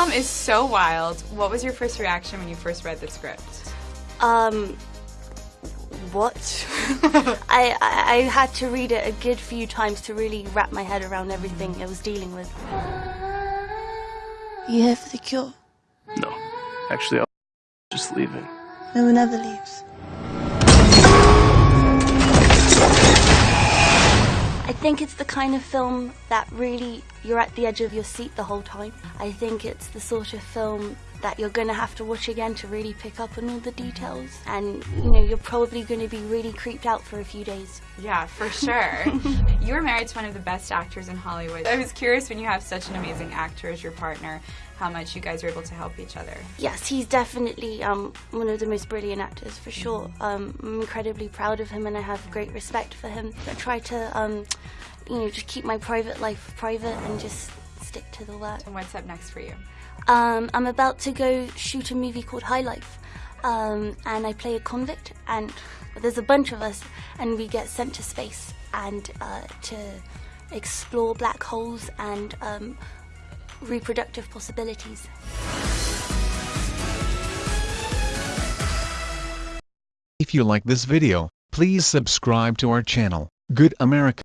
film is so wild. What was your first reaction when you first read the script? Um, what? I, I I had to read it a good few times to really wrap my head around everything I was dealing with. You here for the cure? No. Actually, I'm just leaving. No one ever leaves. I think it's the kind of film that really you're at the edge of your seat the whole time. I think it's the sort of film that you're going to have to watch again to really pick up on all the details and you know you're probably going to be really creeped out for a few days. Yeah, for sure. you were married to one of the best actors in Hollywood. I was curious when you have such an amazing actor as your partner, how much you guys are able to help each other. Yes, he's definitely um, one of the most brilliant actors for sure. Um, I'm incredibly proud of him and I have great respect for him. I try to um, you know just keep my private life private and just stick to the work. And what's up next for you? Um, I'm about to go shoot a movie called High Life, um, and I play a convict, and there's a bunch of us, and we get sent to space and uh, to explore black holes and um, reproductive possibilities. If you like this video, please subscribe to our channel, Good America.